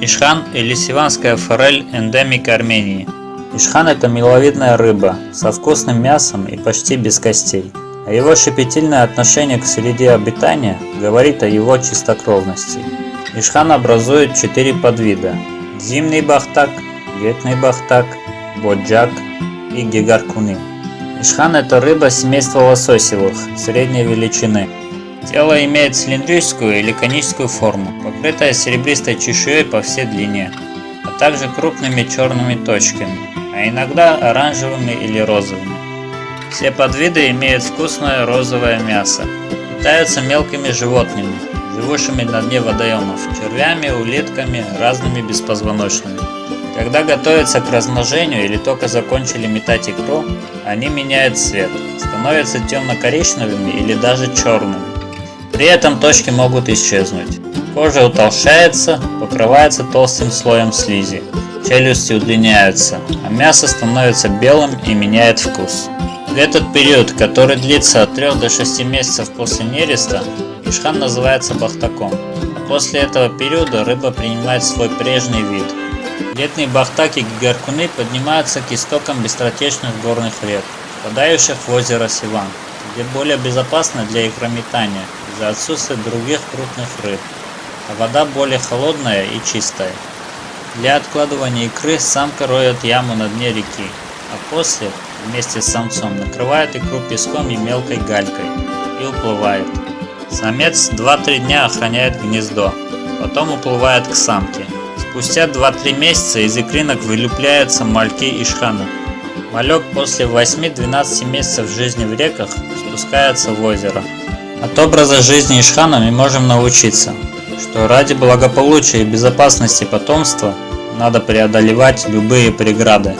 Ишхан или сиванская форель – эндемик Армении. Ишхан – это миловидная рыба со вкусным мясом и почти без костей. А его щепетильное отношение к среде обитания говорит о его чистокровности. Ишхан образует четыре подвида – зимний бахтак, летний бахтак, боджак и гигаркуны. Ишхан – это рыба семейства лососевых, средней величины. Тело имеет цилиндрическую или коническую форму, покрытое серебристой чешуей по всей длине, а также крупными черными точками, а иногда оранжевыми или розовыми. Все подвиды имеют вкусное розовое мясо. Питаются мелкими животными, живущими на дне водоемов, червями, улитками, разными беспозвоночными. Когда готовятся к размножению или только закончили метать икру, они меняют цвет, становятся темно-коричневыми или даже черными. При этом точки могут исчезнуть. Кожа утолщается, покрывается толстым слоем слизи, челюсти удлиняются, а мясо становится белым и меняет вкус. В этот период, который длится от 3 до 6 месяцев после нереста, ишхан называется бахтаком. А после этого периода рыба принимает свой прежний вид. Летние бахтаки гигаркуны поднимаются к истокам быстротечных горных рек, впадающих в озеро Сиван, где более безопасно для икрометания из-за отсутствия других крупных рыб, а вода более холодная и чистая. Для откладывания икры самка роет яму на дне реки, а после вместе с самцом накрывает икру песком и мелкой галькой и уплывает. Самец 2-3 дня охраняет гнездо, потом уплывает к самке. Спустя 2-3 месяца из икринок вылюпляются мальки ишхана. Малек после 8-12 месяцев жизни в реках спускается в озеро. От образа жизни ишхана мы можем научиться, что ради благополучия и безопасности потомства надо преодолевать любые преграды.